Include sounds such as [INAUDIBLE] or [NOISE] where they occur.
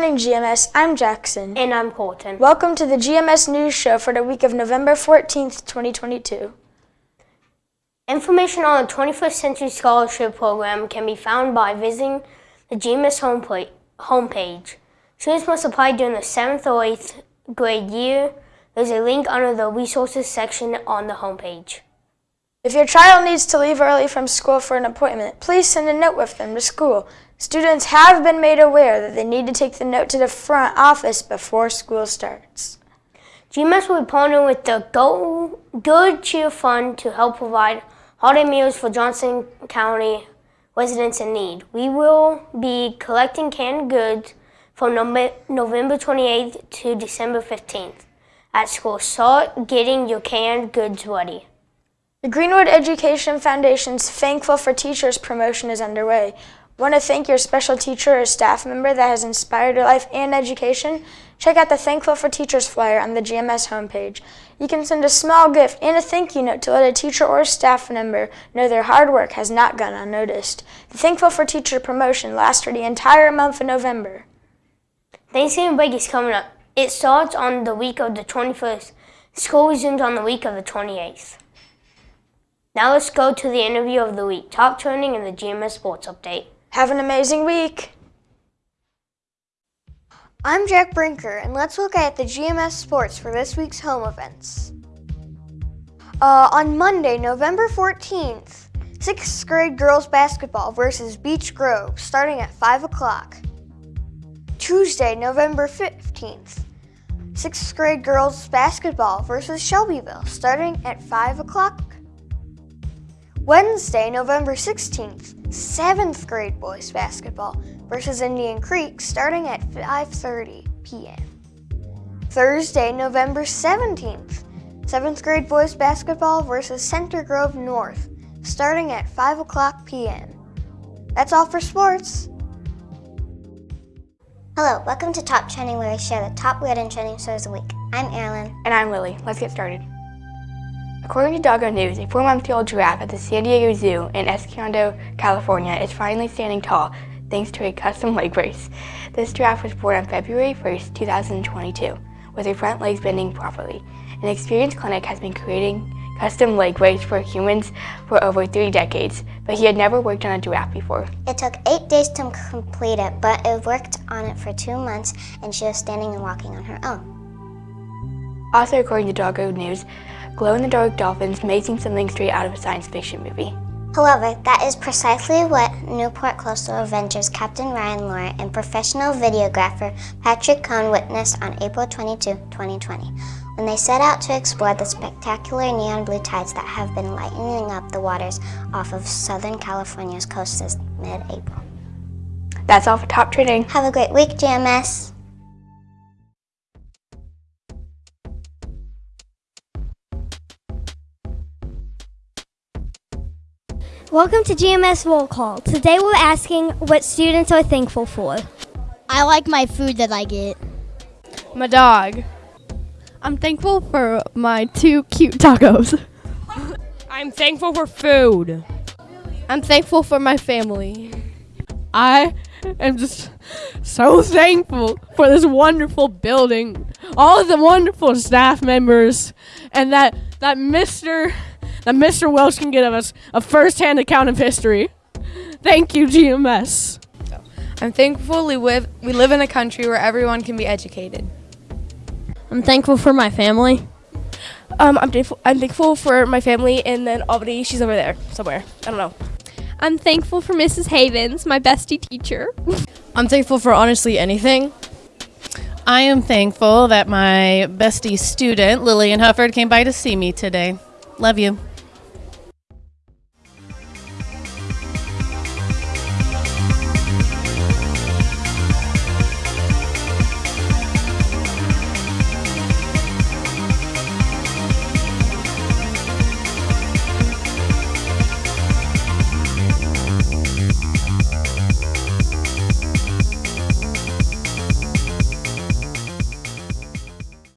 Morning, GMS. I'm Jackson. And I'm Colton. Welcome to the GMS News Show for the week of November 14th, 2022. Information on the 21st Century Scholarship Program can be found by visiting the GMS homepage. Students must apply during the 7th or 8th grade year. There's a link under the resources section on the homepage. If your child needs to leave early from school for an appointment, please send a note with them to school. Students have been made aware that they need to take the note to the front office before school starts. GMS will be partnering with the Go Good Cheer Fund to help provide holiday meals for Johnson County residents in need. We will be collecting canned goods from November 28th to December 15th at school. Start getting your canned goods ready. The Greenwood Education Foundation's Thankful for Teachers promotion is underway. Want to thank your special teacher or staff member that has inspired your life and education? Check out the Thankful for Teachers flyer on the GMS homepage. You can send a small gift and a thank you note to let a teacher or staff member know their hard work has not gone unnoticed. The Thankful for Teacher promotion lasts for the entire month of November. Thanksgiving break is coming up. It starts on the week of the 21st. School resumes on the week of the 28th. Now let's go to the interview of the week, top trending in the GMS Sports Update. Have an amazing week. I'm Jack Brinker, and let's look at the GMS Sports for this week's home events. Uh, on Monday, November 14th, 6th grade girls basketball versus Beech Grove, starting at 5 o'clock. Tuesday, November 15th, 6th grade girls basketball versus Shelbyville, starting at 5 o'clock Wednesday, November 16th, 7th grade boys basketball versus Indian Creek starting at 5.30 p.m. Thursday, November 17th, 7th grade boys basketball versus Center Grove North starting at 5 o'clock p.m. That's all for sports. Hello, welcome to Top Trending where I share the top weird and trending stories of the week. I'm Erin. And I'm Lily. Let's get started. According to DOGOnews, a four-month-old giraffe at the San Diego Zoo in Escondido, California is finally standing tall thanks to a custom [LAUGHS] leg brace. This giraffe was born on February 1st, 2022, with her front legs bending properly. An experienced clinic has been creating custom leg brace for humans for over three decades, but he had never worked on a giraffe before. It took eight days to complete it, but it worked on it for two months and she was standing and walking on her own. Also according to DOGOnews, glow-in-the-dark dolphins may seem something straight out of a science fiction movie. However, that is precisely what Newport Coastal Adventures Captain Ryan Lohr and professional videographer Patrick Coyne witnessed on April 22, 2020, when they set out to explore the spectacular neon blue tides that have been lightening up the waters off of Southern California's coast since mid-April. That's all for Top Trending. Have a great week, GMS. Welcome to GMS Roll Call. Today we're asking what students are thankful for. I like my food that I get. My dog. I'm thankful for my two cute tacos. [LAUGHS] I'm thankful for food. I'm thankful for my family. I am just so thankful for this wonderful building, all of the wonderful staff members, and that that Mr that Mr. Welsh can give us a first-hand account of history. Thank you, GMS. I'm thankful we live, we live in a country where everyone can be educated. I'm thankful for my family. Um, I'm, thankful, I'm thankful for my family and then Albany. She's over there somewhere. I don't know. I'm thankful for Mrs. Havens, my bestie teacher. [LAUGHS] I'm thankful for honestly anything. I am thankful that my bestie student, Lillian Hufford, came by to see me today. Love you.